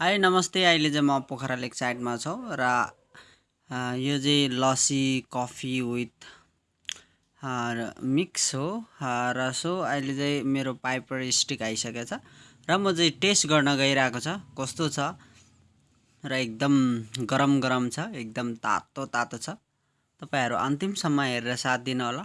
High नमस्ते। अहिले चाहिँ म पोखरा लेक साइडमा छौँ र यो चाहिँ लस्सी कफी विथ मिक्स हो। र सो अहिले चाहिँ मेरो पाइपर स्टिक आइसकेको छ र म चाहिँ टेस्ट गर्न गइरहेको छ। कस्तो छ? र एकदम गरम गरम छ एकदम तातो तातो छ। तपाईँहरू अन्तिमसम्म हेरेर साथ दिनु होला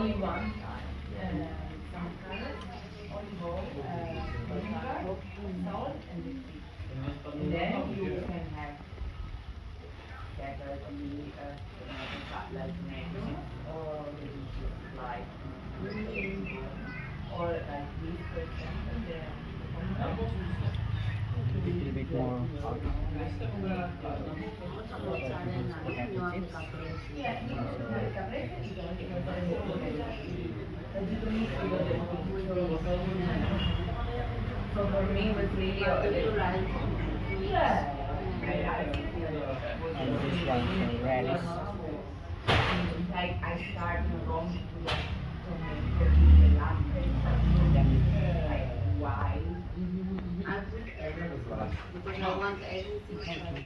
olive one, uh, some carrots, olive oil, uh, salt, and. And then you can have better chili, uh, tomato cutlet next, or like green, or like this, for example, So for me, it was really a little Yeah. and this one radish Like I start wrong to the like why? Because I want everything.